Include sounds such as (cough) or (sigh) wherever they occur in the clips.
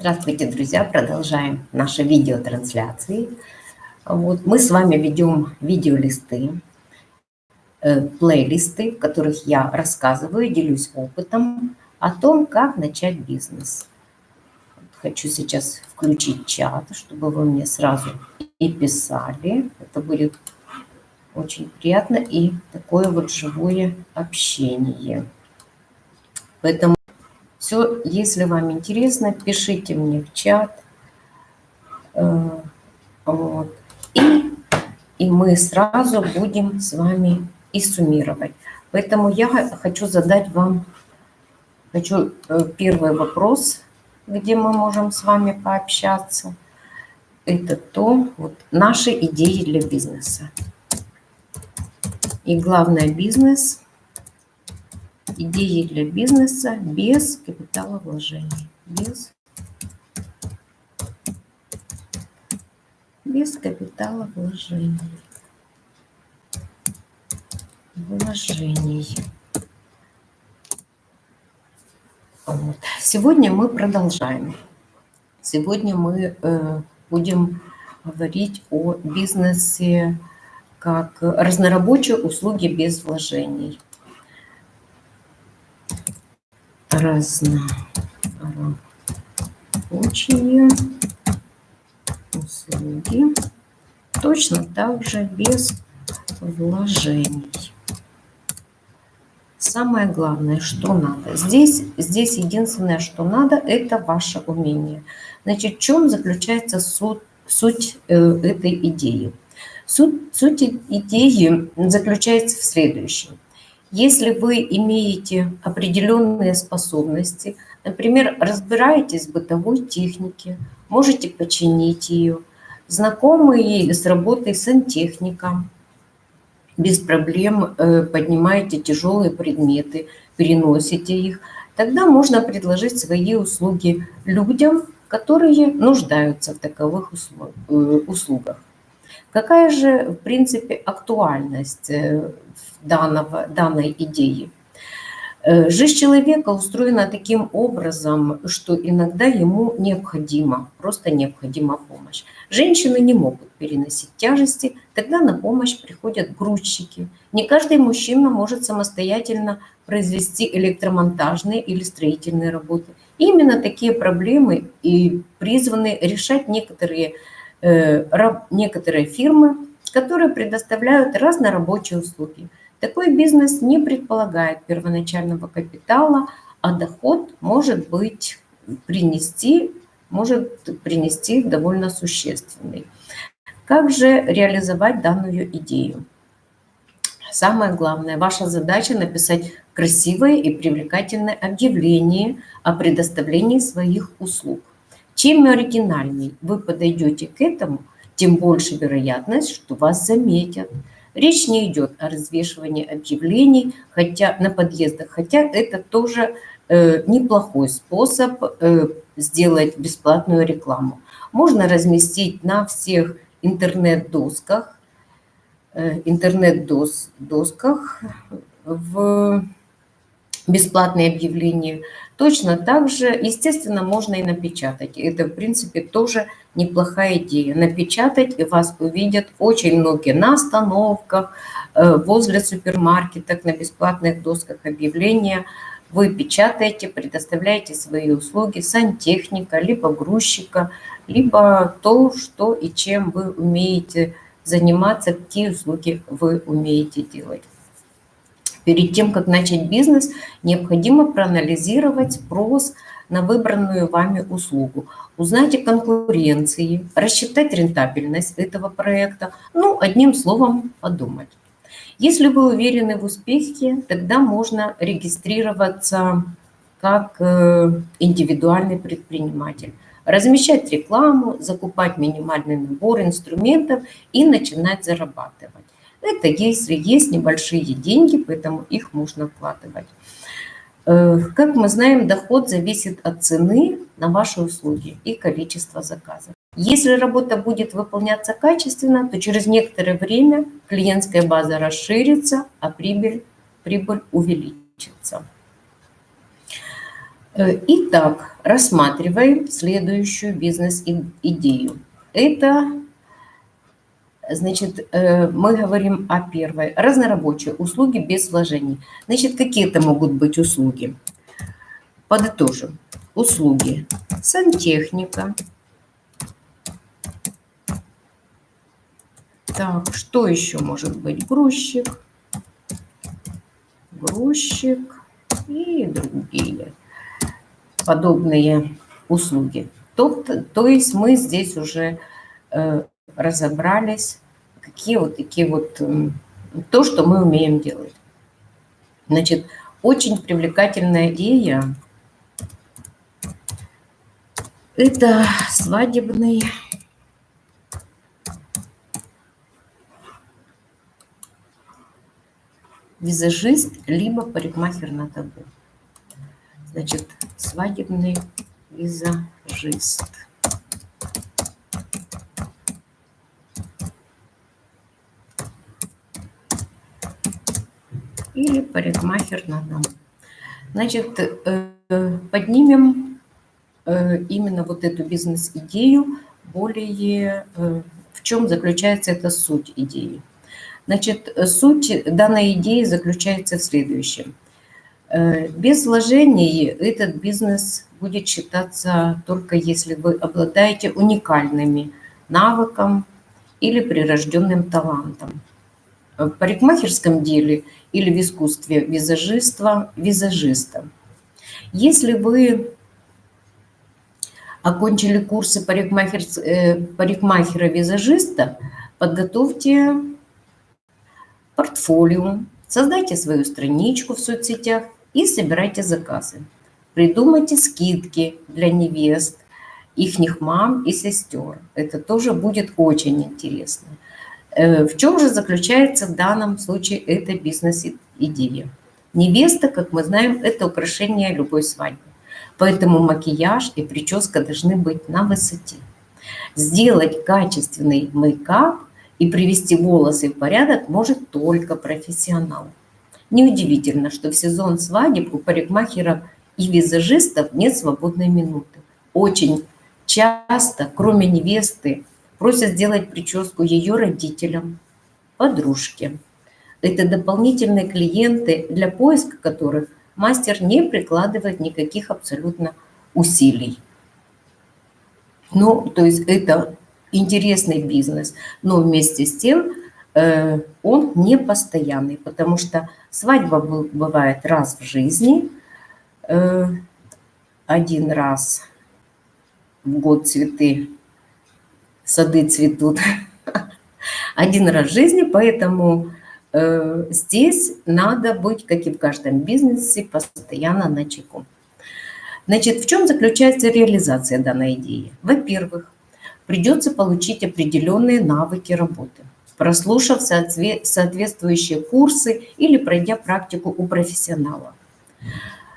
Здравствуйте, друзья! Продолжаем наши видеотрансляции. Вот мы с вами ведем видеолисты, э, плейлисты, в которых я рассказываю, делюсь опытом о том, как начать бизнес. Хочу сейчас включить чат, чтобы вы мне сразу и писали. Это будет очень приятно и такое вот живое общение. Поэтому все, если вам интересно, пишите мне в чат. Э, вот. И, и мы сразу будем с вами и суммировать. Поэтому я хочу задать вам хочу э, первый вопрос, где мы можем с вами пообщаться. Это то, вот, наши идеи для бизнеса. И главное, бизнес идеи для бизнеса без капитала вложений. Без, без капитала вложений. Вложений. Вот. Сегодня мы продолжаем. Сегодня мы э, будем говорить о бизнесе как разнорабочие услуги без вложений разнорабочие услуги, точно так же без вложений. Самое главное, что надо. Здесь, здесь единственное, что надо, это ваше умение. Значит, в чем заключается суть, суть э, этой идеи? Суть, суть идеи заключается в следующем – если вы имеете определенные способности, например, разбираетесь в бытовой технике, можете починить ее, знакомы с работой сантехника, без проблем э, поднимаете тяжелые предметы, переносите их, тогда можно предложить свои услуги людям, которые нуждаются в таковых э, услугах. Какая же, в принципе, актуальность э, данного, данной идеи? Э, жизнь человека устроена таким образом, что иногда ему необходима, просто необходима помощь. Женщины не могут переносить тяжести, тогда на помощь приходят грузчики. Не каждый мужчина может самостоятельно произвести электромонтажные или строительные работы. именно такие проблемы и призваны решать некоторые Э, некоторые фирмы, которые предоставляют разнорабочие услуги. Такой бизнес не предполагает первоначального капитала, а доход может быть принести, может принести довольно существенный. Как же реализовать данную идею? Самое главное, ваша задача написать красивое и привлекательное объявление о предоставлении своих услуг. Чем оригинальней вы подойдете к этому, тем больше вероятность, что вас заметят. Речь не идет о развешивании объявлений хотя, на подъездах, хотя это тоже э, неплохой способ э, сделать бесплатную рекламу. Можно разместить на всех интернет-досках, э, интернет-досках в бесплатные объявления. Точно так же, естественно, можно и напечатать. Это, в принципе, тоже неплохая идея. Напечатать, и вас увидят очень многие на остановках, э, возле супермаркетов, на бесплатных досках объявления. Вы печатаете, предоставляете свои услуги сантехника, либо грузчика, либо то, что и чем вы умеете заниматься, какие услуги вы умеете делать. Перед тем, как начать бизнес, необходимо проанализировать спрос на выбранную вами услугу, узнать о конкуренции, рассчитать рентабельность этого проекта, ну, одним словом, подумать. Если вы уверены в успехе, тогда можно регистрироваться как э, индивидуальный предприниматель, размещать рекламу, закупать минимальный набор инструментов и начинать зарабатывать. Это если есть небольшие деньги, поэтому их можно вкладывать. Э, как мы знаем, доход зависит от цены на ваши услуги и количества заказов. Если работа будет выполняться качественно, то через некоторое время клиентская база расширится, а прибыль, прибыль увеличится. Э, итак, рассматриваем следующую бизнес-идею. Это, значит, э, мы говорим о первой. Разнорабочие услуги без вложений. Значит, какие это могут быть услуги? Подытожим. Услуги. Сантехника. Так, что еще может быть? Грузчик. Грузчик и другие подобные услуги. То, то есть мы здесь уже э, разобрались, какие вот такие вот, э, то, что мы умеем делать. Значит, очень привлекательная идея – это свадебный визажист, либо парикмахер на табу. Значит, свадебный визажист. Или парикмахер на дом. Значит, э, поднимем э, именно вот эту бизнес-идею более, э, в чем заключается эта суть идеи. Значит, суть данной идеи заключается в следующем – без вложений этот бизнес будет считаться только если вы обладаете уникальными навыком или прирожденным талантом. В парикмахерском деле или в искусстве визажиства – визажиста. Если вы окончили курсы э, парикмахера-визажиста, подготовьте портфолио, создайте свою страничку в соцсетях и собирайте заказы. Придумайте скидки для невест, их мам и сестер. Это тоже будет очень интересно. Э, в чем же заключается в данном случае эта бизнес-идея? Невеста, как мы знаем, это украшение любой свадьбы. Поэтому макияж и прическа должны быть на высоте. Сделать качественный мейкап и привести волосы в порядок может только профессионал. Неудивительно, что в сезон свадеб у парикмахеров и визажистов нет свободной минуты. Очень часто, кроме невесты, просят сделать прическу ее родителям, подружке. Это дополнительные клиенты, для поиска которых мастер не прикладывает никаких абсолютно усилий. Ну, то есть это интересный бизнес, но вместе с тем Э, он не постоянный, потому что свадьба бывает раз в жизни, э, один раз в год цветы, сады цветут, (laughs) один раз в жизни, поэтому э, здесь надо быть, как и в каждом бизнесе, постоянно на чеку. Значит, в чем заключается реализация данной идеи? Во-первых, придется получить определенные навыки работы прослушав соответствующие курсы или пройдя практику у профессионала.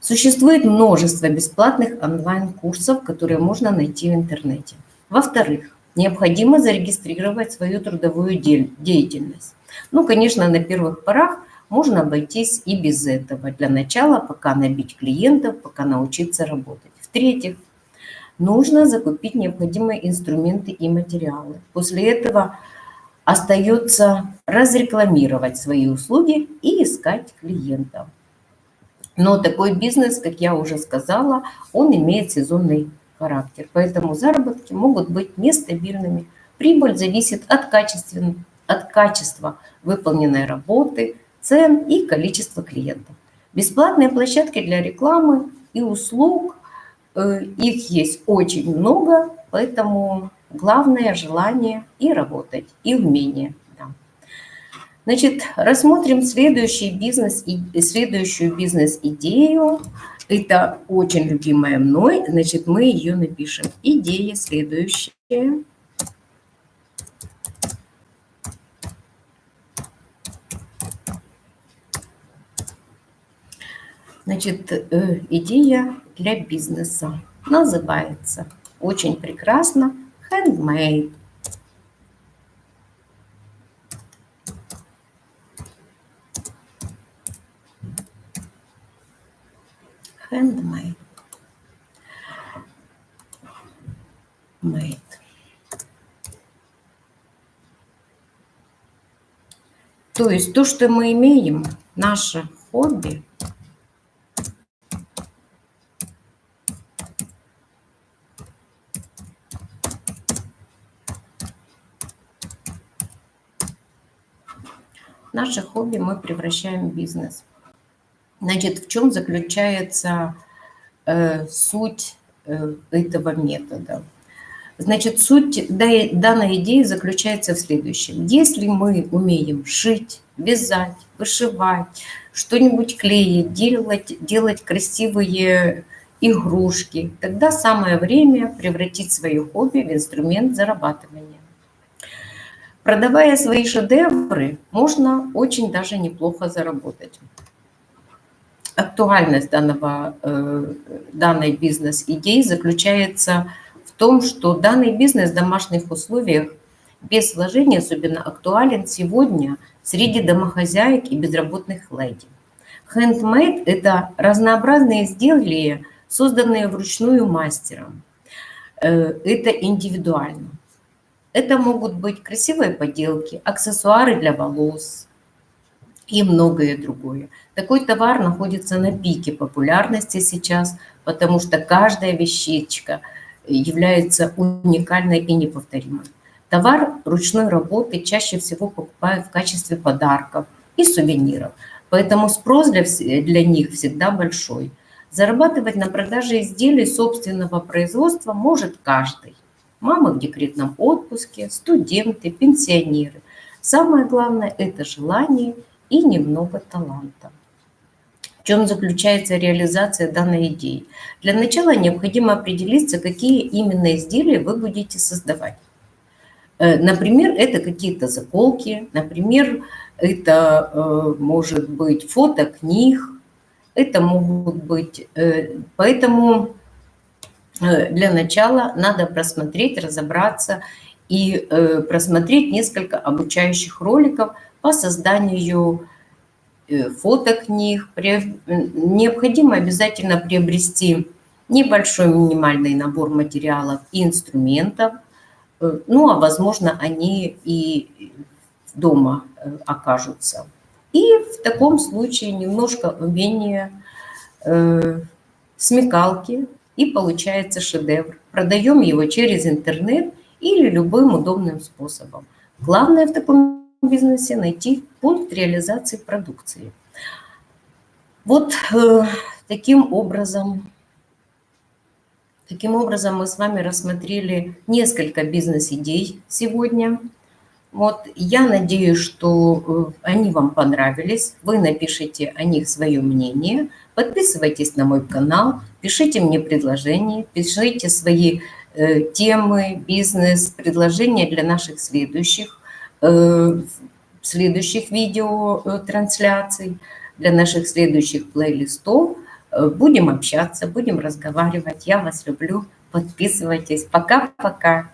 Существует множество бесплатных онлайн-курсов, которые можно найти в интернете. Во-вторых, необходимо зарегистрировать свою трудовую деятельность. Ну, конечно, на первых порах можно обойтись и без этого. Для начала пока набить клиентов, пока научиться работать. В-третьих, нужно закупить необходимые инструменты и материалы. После этого Остается разрекламировать свои услуги и искать клиентов. Но такой бизнес, как я уже сказала, он имеет сезонный характер, поэтому заработки могут быть нестабильными. Прибыль зависит от, качества, от качества выполненной работы, цен и количества клиентов. Бесплатные площадки для рекламы и услуг, э, их есть очень много, поэтому Главное – желание и работать, и умение. Да. Значит, рассмотрим следующий бизнес, следующую бизнес-идею. Это очень любимая мной. Значит, мы ее напишем. Идея следующая. Значит, э, идея для бизнеса называется очень прекрасно handmade. handmade. Made. То есть то, что мы имеем, наше хобби, наше хобби мы превращаем в бизнес. Значит, в чем заключается э, суть э, этого метода? Значит, суть данной идеи заключается в следующем. Если мы умеем шить, вязать, вышивать, что-нибудь клеить, делать, делать красивые игрушки, тогда самое время превратить свое хобби в инструмент зарабатывания. Продавая свои шедевры, можно очень даже неплохо заработать. Актуальность данного, э, данной бизнес-идеи заключается в том, что данный бизнес в домашних условиях без вложений особенно актуален сегодня среди домохозяек и безработных леди. Handmade – это разнообразные изделия, созданные вручную мастером. Э, это индивидуально. Это могут быть красивые поделки, аксессуары для волос и многое другое. Такой товар находится на пике популярности сейчас, потому что каждая вещичка является уникальной и неповторимой. Товар ручной работы чаще всего покупают в качестве подарков и сувениров, поэтому спрос для, для них всегда большой. Зарабатывать на продаже изделий собственного производства может каждый мамы в декретном отпуске, студенты, пенсионеры. Самое главное – это желание и немного таланта. В чем заключается реализация данной идеи? Для начала необходимо определиться, какие именно изделия вы будете создавать. Э, например, это какие-то заколки, например, это э, может быть фото книг, это могут быть... Э, поэтому для начала надо просмотреть, разобраться и просмотреть несколько обучающих роликов по созданию э, фотокниг. Необходимо обязательно приобрести небольшой минимальный набор материалов и инструментов. Ну, а возможно, они и дома окажутся. И в таком случае немножко умения, смекалки, и получается шедевр. Продаем его через интернет или любым удобным способом. Главное в таком бизнесе найти пункт реализации продукции. Вот э, таким образом, таким образом мы с вами рассмотрели несколько бизнес-идей сегодня. Вот, я надеюсь, что э, они вам понравились. Вы напишите о них свое мнение. Подписывайтесь на мой канал, пишите мне предложения, пишите свои э, темы, бизнес, предложения для наших следующих, следующих видео э, для наших следующих плейлистов. Э, будем общаться, будем разговаривать. Я вас люблю. Подписывайтесь. Пока-пока.